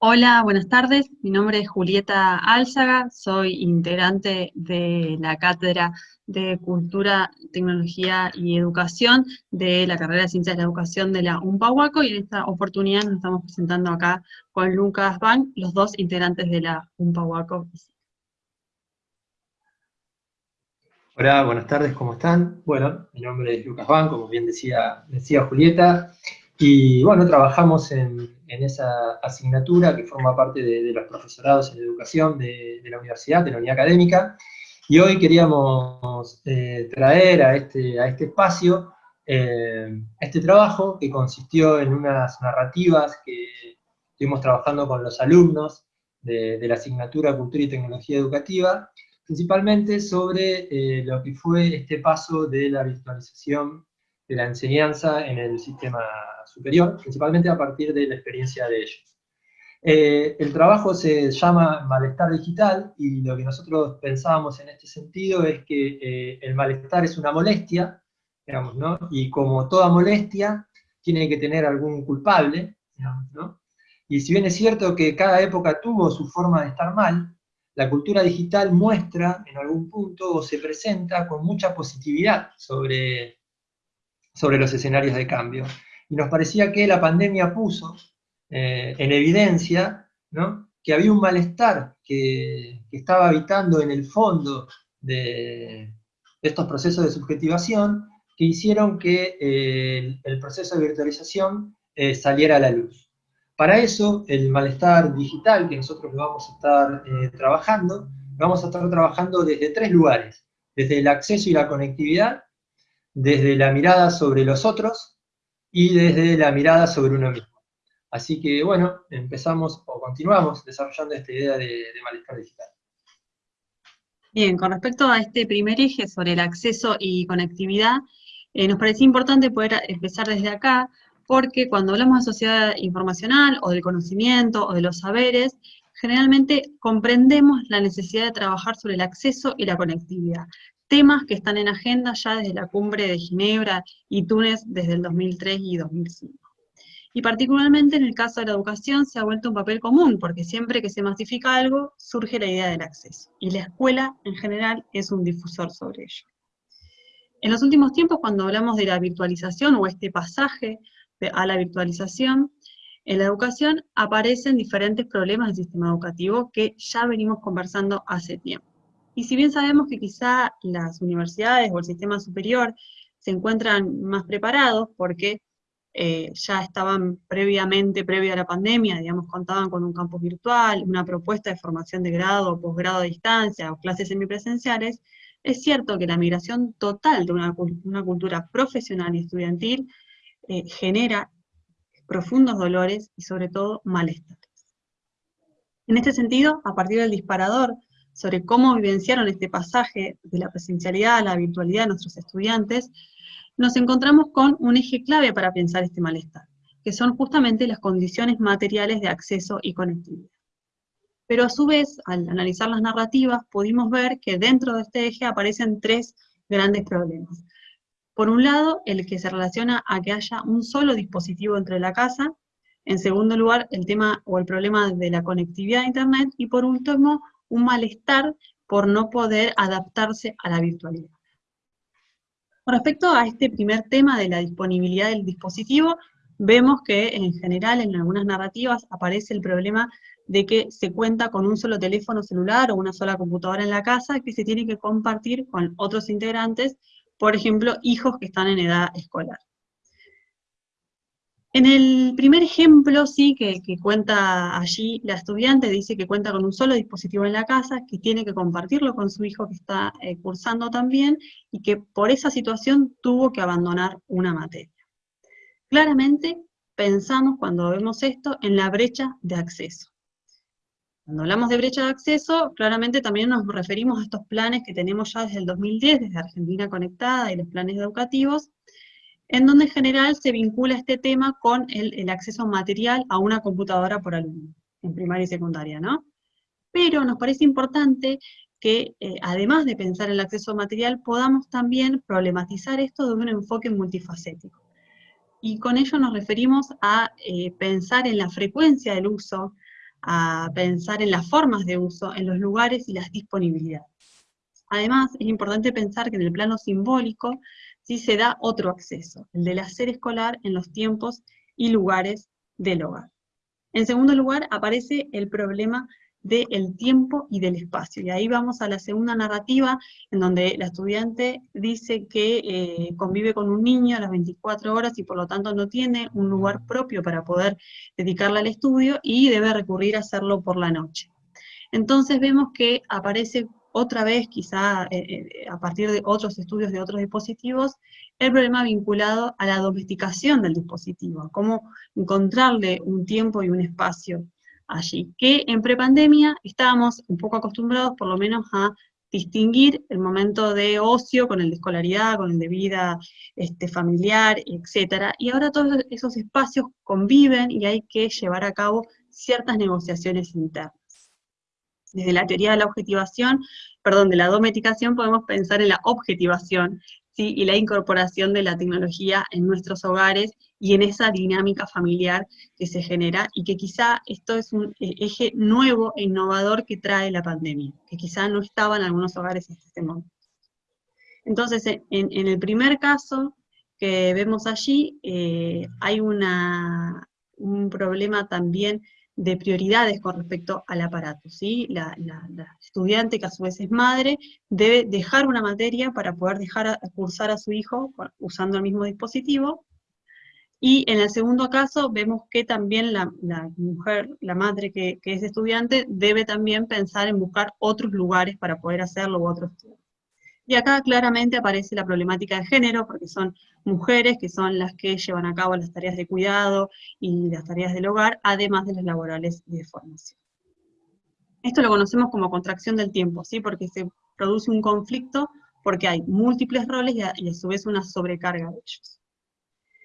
Hola, buenas tardes. Mi nombre es Julieta Álzaga, soy integrante de la Cátedra de Cultura, Tecnología y Educación de la carrera de Ciencias de la Educación de la UMPAHUACO y en esta oportunidad nos estamos presentando acá con Lucas Van, los dos integrantes de la UMPAHUACO. Hola, buenas tardes, ¿cómo están? Bueno, mi nombre es Lucas Van, como bien decía, decía Julieta, y bueno, trabajamos en, esa asignatura que forma parte de, los profesorados en educación de, la universidad, de la unidad académica, y hoy queríamos eh, traer a este, a este espacio eh, este trabajo que consistió en unas narrativas que estuvimos trabajando con los alumnos de, la asignatura Cultura y Tecnología Educativa, principalmente sobre eh, lo que fue este paso de la virtualización de la enseñanza en el sistema superior, principalmente a partir de la experiencia de ellos. Eh, el trabajo se llama malestar digital y lo que nosotros pensábamos en este sentido es que eh, el malestar es una molestia, digamos, ¿no? y como toda molestia tiene que tener algún culpable, ¿no? y si bien es cierto que cada época tuvo su forma de estar mal, la cultura digital muestra en algún punto o se presenta con mucha positividad sobre, sobre los escenarios de cambio y nos parecía que la pandemia puso eh, en evidencia que había un malestar que, estaba habitando en el fondo de, estos procesos de subjetivación que hicieron que eh, el proceso de virtualización eh, saliera a la luz. Para eso, el malestar digital que nosotros vamos a estar trabajando, vamos a estar trabajando desde tres lugares, desde el acceso y la conectividad, desde la mirada sobre los otros y desde la mirada sobre uno mismo. Así que bueno, empezamos o continuamos desarrollando esta idea de, malestar digital. Bien, con respecto a este primer eje sobre el acceso y conectividad, eh, nos parecía importante poder empezar desde acá, porque cuando hablamos de sociedad informacional, o del conocimiento, o de los saberes, generalmente comprendemos la necesidad de trabajar sobre el acceso y la conectividad temas que están en agenda ya desde la cumbre de Ginebra y Túnez desde el 2003 y 2005. Y particularmente en el caso de la educación se ha vuelto un papel común, porque siempre que se masifica algo, surge la idea del acceso, y la escuela en general es un difusor sobre ello. En los últimos tiempos, cuando hablamos de la virtualización o este pasaje a la virtualización, en la educación aparecen diferentes problemas del sistema educativo que ya venimos conversando hace tiempo. Y si bien sabemos que quizá las universidades o el sistema superior se encuentran más preparados porque eh, ya estaban previamente, previa a la pandemia, digamos, contaban con un campus virtual, una propuesta de formación de grado o posgrado a distancia o clases semipresenciales, es cierto que la migración total de una, cultura profesional y estudiantil eh, genera profundos dolores y sobre todo malestares. En este sentido, a partir del disparador sobre cómo vivenciaron este pasaje de la presencialidad a la virtualidad de nuestros estudiantes, nos encontramos con un eje clave para pensar este malestar, que son justamente las condiciones materiales de acceso y conectividad. Pero a su vez, al analizar las narrativas, pudimos ver que dentro de este eje aparecen tres grandes problemas. Por un lado, el que se relaciona a que haya un solo dispositivo entre la casa, en segundo lugar, el tema o el problema de la conectividad a Internet, y por último, un malestar por no poder adaptarse a la virtualidad. Con respecto a este primer tema de la disponibilidad del dispositivo, vemos que en general en algunas narrativas aparece el problema de que se cuenta con un solo teléfono celular o una sola computadora en la casa que se tiene que compartir con otros integrantes, por ejemplo, hijos que están en edad escolar. En el primer ejemplo, sí, que, cuenta allí la estudiante, dice que cuenta con un solo dispositivo en la casa, que tiene que compartirlo con su hijo que está eh, cursando también, y que por esa situación tuvo que abandonar una materia. Claramente pensamos cuando vemos esto en la brecha de acceso. Cuando hablamos de brecha de acceso, claramente también nos referimos a estos planes que tenemos ya desde el 2010, desde Argentina Conectada y los planes educativos, en donde en general se vincula este tema con el, acceso material a una computadora por alumno, en primaria y secundaria, ¿no? Pero nos parece importante que, eh, además de pensar en el acceso material, podamos también problematizar esto de un enfoque multifacético. Y con ello nos referimos a eh, pensar en la frecuencia del uso, a pensar en las formas de uso, en los lugares y las disponibilidades. Además, es importante pensar que en el plano simbólico sí se da otro acceso, el del hacer escolar en los tiempos y lugares del hogar. En segundo lugar, aparece el problema del tiempo y del espacio. Y ahí vamos a la segunda narrativa, en donde la estudiante dice que eh, convive con un niño a las 24 horas y por lo tanto no tiene un lugar propio para poder dedicarle al estudio y debe recurrir a hacerlo por la noche. Entonces vemos que aparece otra vez, quizá eh, eh, a partir de otros estudios de otros dispositivos, el problema vinculado a la domesticación del dispositivo, cómo encontrarle un tiempo y un espacio allí, que en prepandemia estábamos un poco acostumbrados por lo menos a distinguir el momento de ocio con el de escolaridad, con el de vida este, familiar, etc. Y ahora todos esos espacios conviven y hay que llevar a cabo ciertas negociaciones internas. Desde la teoría de la objetivación, perdón, de la domesticación podemos pensar en la objetivación, ¿sí? y la incorporación de la tecnología en nuestros hogares y en esa dinámica familiar que se genera, y que quizá esto es un eh, eje nuevo e innovador que trae la pandemia, que quizá no estaba en algunos hogares hasta este momento. Entonces, en, el primer caso que vemos allí, eh, hay una, un problema también de prioridades con respecto al aparato. ¿sí? La, estudiante, que a su vez es madre, debe dejar una materia para poder dejar a, cursar a su hijo usando el mismo dispositivo, y en el segundo caso vemos que también la, mujer, la madre que, es estudiante, debe también pensar en buscar otros lugares para poder hacerlo u otros y acá claramente aparece la problemática de género, porque son mujeres que son las que llevan a cabo las tareas de cuidado y las tareas del hogar, además de las laborales y de formación. Esto lo conocemos como contracción del tiempo, ¿sí? porque se produce un conflicto porque hay múltiples roles y a, y a su vez una sobrecarga de ellos.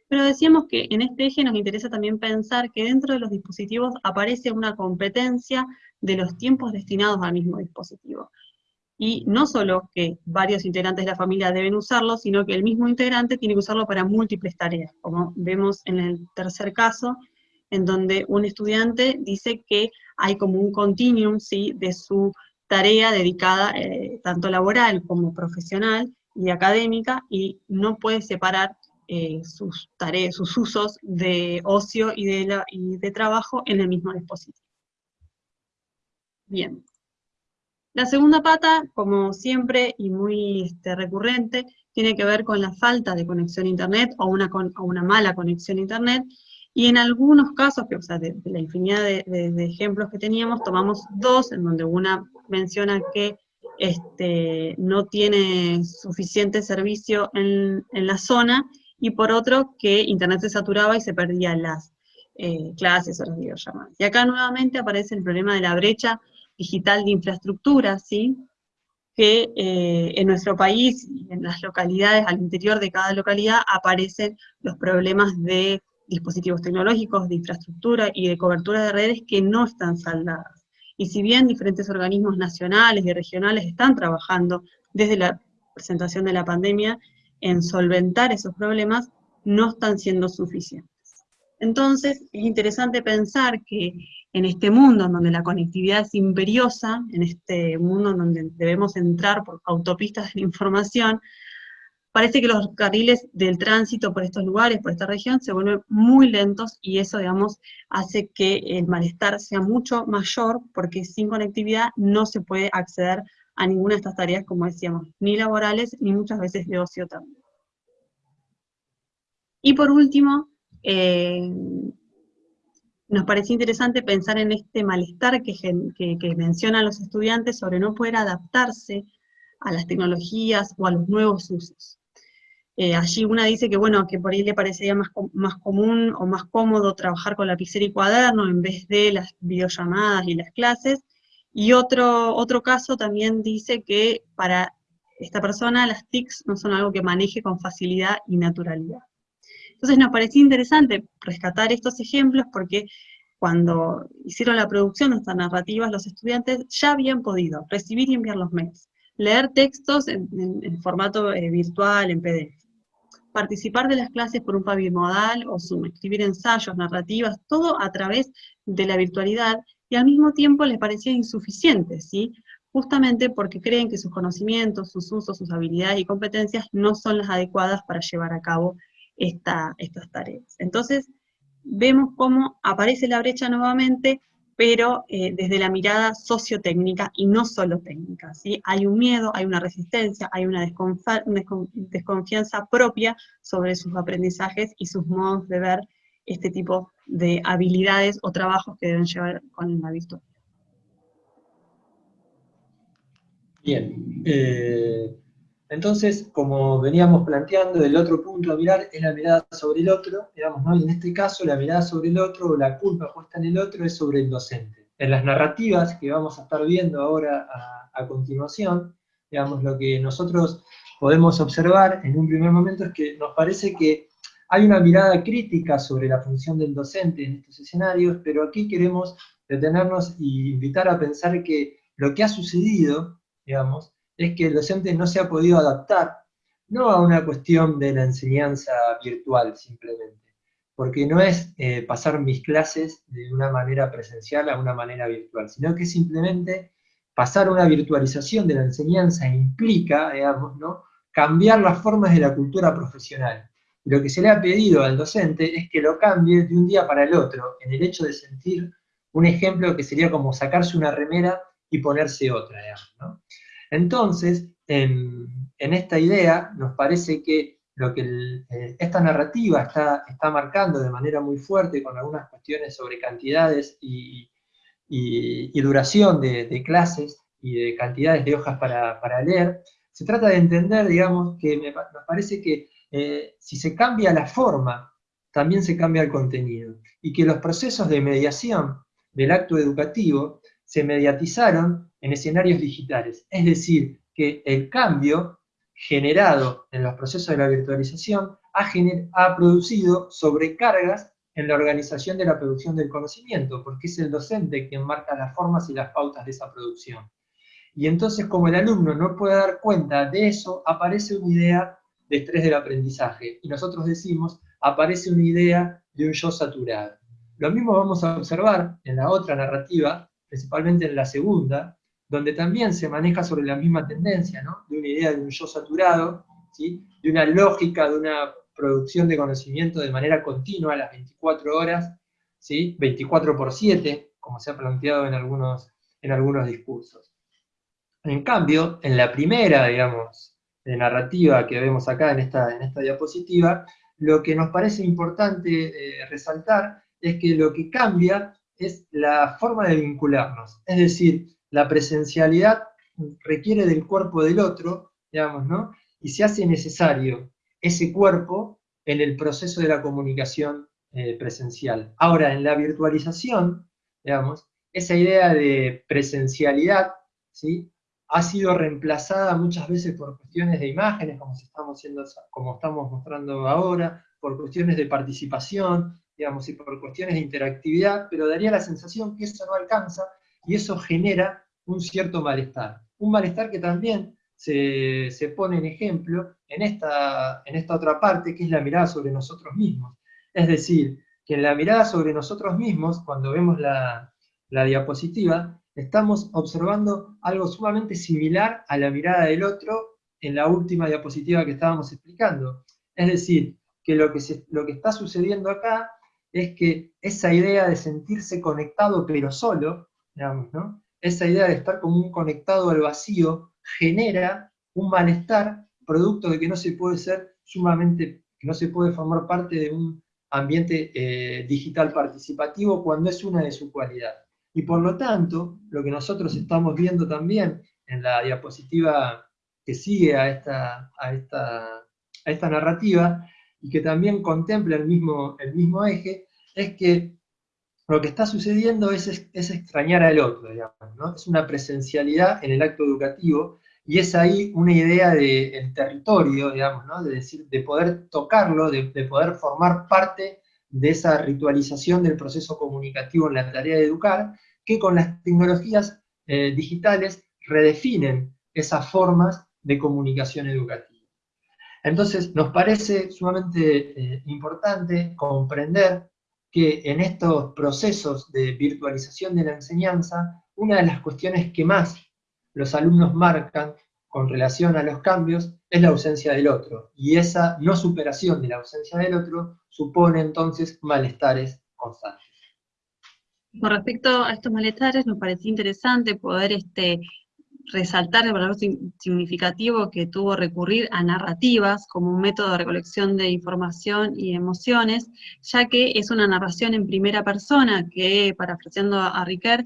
Pero decíamos que en este eje nos interesa también pensar que dentro de los dispositivos aparece una competencia de los tiempos destinados al mismo dispositivo y no solo que varios integrantes de la familia deben usarlo, sino que el mismo integrante tiene que usarlo para múltiples tareas, como vemos en el tercer caso, en donde un estudiante dice que hay como un continuum ¿sí? de su tarea dedicada eh, tanto laboral como profesional y académica, y no puede separar eh, sus tareas, sus usos de ocio y de, y de trabajo en el mismo dispositivo. Bien, la segunda pata, como siempre y muy este, recurrente, tiene que ver con la falta de conexión a Internet o una, mala conexión a Internet, y en algunos casos, que, o sea, de, la infinidad de, ejemplos que teníamos, tomamos dos, en donde una menciona que este, no tiene suficiente servicio en, la zona, y por otro que Internet se saturaba y se perdían las eh, clases o las videollamadas. Y acá nuevamente aparece el problema de la brecha digital de infraestructura, ¿sí? que eh, en nuestro país, en las localidades, al interior de cada localidad, aparecen los problemas de dispositivos tecnológicos, de infraestructura y de cobertura de redes que no están saldadas. Y si bien diferentes organismos nacionales y regionales están trabajando desde la presentación de la pandemia en solventar esos problemas, no están siendo suficientes. Entonces, es interesante pensar que en este mundo en donde la conectividad es imperiosa, en este mundo en donde debemos entrar por autopistas de información, parece que los carriles del tránsito por estos lugares, por esta región, se vuelven muy lentos y eso, digamos, hace que el malestar sea mucho mayor porque sin conectividad no se puede acceder a ninguna de estas tareas, como decíamos, ni laborales, ni muchas veces de ocio también. Y por último, eh, nos parecía interesante pensar en este malestar que, mencionan los estudiantes sobre no poder adaptarse a las tecnologías o a los nuevos usos. Eh, allí una dice que bueno, que por ahí le parecería más, común o más cómodo trabajar con lapicera y cuaderno en vez de las videollamadas y las clases, y otro, otro caso también dice que para esta persona las TICs no son algo que maneje con facilidad y naturalidad. Entonces nos parecía interesante rescatar estos ejemplos porque cuando hicieron la producción de estas narrativas, los estudiantes ya habían podido recibir y enviar los mails, leer textos en, formato eh, virtual, en PDF. participar de las clases por un modal o Zoom, escribir ensayos, narrativas, todo a través de la virtualidad, y al mismo tiempo les parecía insuficiente, ¿sí? justamente porque creen que sus conocimientos, sus usos, sus habilidades y competencias no son las adecuadas para llevar a cabo esta, estas tareas. Entonces, vemos cómo aparece la brecha nuevamente, pero eh, desde la mirada sociotécnica y no solo técnica. ¿sí? Hay un miedo, hay una resistencia, hay una desconfianza propia sobre sus aprendizajes y sus modos de ver este tipo de habilidades o trabajos que deben llevar con la virtud. Bien, eh, entonces, como veníamos planteando, el otro punto a mirar es la mirada sobre el otro, digamos, ¿no? Y en este caso, la mirada sobre el otro, la culpa puesta en el otro, es sobre el docente. En las narrativas que vamos a estar viendo ahora a, continuación, digamos, lo que nosotros podemos observar en un primer momento es que nos parece que hay una mirada crítica sobre la función del docente en estos escenarios, pero aquí queremos detenernos e invitar a pensar que lo que ha sucedido, digamos, es que el docente no se ha podido adaptar, no a una cuestión de la enseñanza virtual simplemente, porque no es eh, pasar mis clases de una manera presencial a una manera virtual, sino que simplemente pasar una virtualización de la enseñanza implica, digamos, ¿no? cambiar las formas de la cultura profesional. Lo que se le ha pedido al docente es que lo cambie de un día para el otro, en el hecho de sentir un ejemplo que sería como sacarse una remera y ponerse otra, digamos, ¿no? Entonces, en, esta idea, nos parece que lo que eh, esta narrativa está, está, marcando de manera muy fuerte con algunas cuestiones sobre cantidades y, duración de, clases y de cantidades de hojas para, leer, se trata de entender, digamos, que me, nos parece que eh, si se cambia la forma, también se cambia el contenido, y que los procesos de mediación del acto educativo se mediatizaron en escenarios digitales. Es decir, que el cambio generado en los procesos de la virtualización ha, ha producido sobrecargas en la organización de la producción del conocimiento, porque es el docente quien marca las formas y las pautas de esa producción. Y entonces, como el alumno no puede dar cuenta de eso, aparece una idea de estrés del aprendizaje. Y nosotros decimos, aparece una idea de un yo saturado. Lo mismo vamos a observar en la otra narrativa, principalmente en la segunda, donde también se maneja sobre la misma tendencia, de una idea de un yo saturado, ¿sí? de una lógica, de una producción de conocimiento de manera continua a las 24 horas, ¿sí? 24 por 7, como se ha planteado en algunos, en algunos discursos. En cambio, en la primera, digamos, narrativa que vemos acá en esta, en esta diapositiva, lo que nos parece importante eh, resaltar es que lo que cambia es la forma de vincularnos. Es decir, la presencialidad requiere del cuerpo del otro, digamos, ¿no? Y se hace necesario ese cuerpo en el proceso de la comunicación eh, presencial. Ahora, en la virtualización, digamos, esa idea de presencialidad, ¿sí? ha sido reemplazada muchas veces por cuestiones de imágenes, como estamos, como estamos mostrando ahora, por cuestiones de participación, digamos, y por cuestiones de interactividad, pero daría la sensación que eso no alcanza, y eso genera un cierto malestar. Un malestar que también se, pone en ejemplo en esta, en esta otra parte, que es la mirada sobre nosotros mismos. Es decir, que en la mirada sobre nosotros mismos, cuando vemos la, la diapositiva, estamos observando algo sumamente similar a la mirada del otro en la última diapositiva que estábamos explicando. Es decir, que lo que, lo que está sucediendo acá es que esa idea de sentirse conectado pero solo, digamos, ¿no? Esa idea de estar como un conectado al vacío genera un malestar producto de que no se puede ser sumamente, que no se puede formar parte de un ambiente eh, digital participativo cuando es una de su cualidad. Y por lo tanto, lo que nosotros estamos viendo también en la diapositiva que sigue a esta, a esta, a esta narrativa, y que también contempla el mismo, el mismo eje, es que lo que está sucediendo es, es, extrañar al otro, digamos, ¿no? Es una presencialidad en el acto educativo, y es ahí una idea del territorio, digamos, ¿no? De, decir, de poder tocarlo, de, poder formar parte de esa ritualización del proceso comunicativo en la tarea de educar, que con las tecnologías eh, digitales redefinen esas formas de comunicación educativa. Entonces, nos parece sumamente eh, importante comprender que en estos procesos de virtualización de la enseñanza, una de las cuestiones que más los alumnos marcan con relación a los cambios es la ausencia del otro, y esa no superación de la ausencia del otro supone entonces malestares constantes. Con respecto a estos malestares, nos parecía interesante poder este, resaltar el valor significativo que tuvo recurrir a narrativas como un método de recolección de información y emociones, ya que es una narración en primera persona que, parafraseando a Riquet,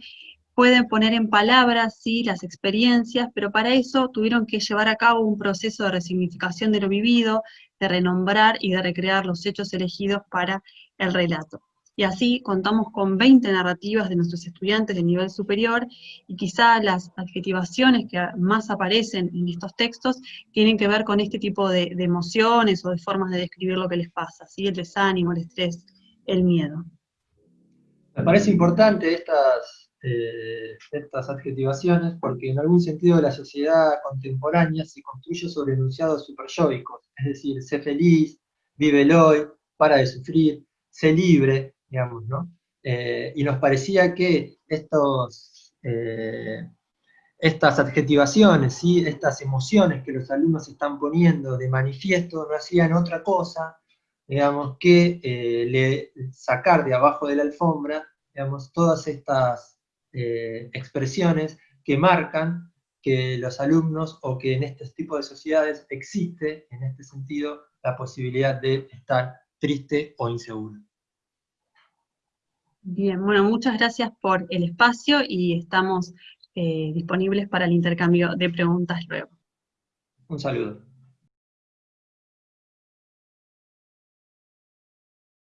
pueden poner en palabras, sí, las experiencias, pero para eso tuvieron que llevar a cabo un proceso de resignificación de lo vivido, de renombrar y de recrear los hechos elegidos para el relato y así contamos con 20 narrativas de nuestros estudiantes de nivel superior, y quizá las adjetivaciones que más aparecen en estos textos tienen que ver con este tipo de, emociones o de formas de describir lo que les pasa, ¿sí? el desánimo, el estrés, el miedo. Me parece importante estas, eh, estas adjetivaciones porque en algún sentido la sociedad contemporánea se construye sobre enunciados superyoicos, es decir, sé feliz, vive el hoy, para de sufrir, sé libre, digamos, ¿no? Eh, y nos parecía que estos, eh, estas adjetivaciones, ¿sí? estas emociones que los alumnos están poniendo de manifiesto no hacían otra cosa, digamos, que eh, le, sacar de abajo de la alfombra, digamos, todas estas expresiones que marcan que los alumnos o que en este tipo de sociedades existe, en este sentido, la posibilidad de estar triste o inseguro. Bien, bueno, muchas gracias por el espacio y estamos eh, disponibles para el intercambio de preguntas luego. Un saludo.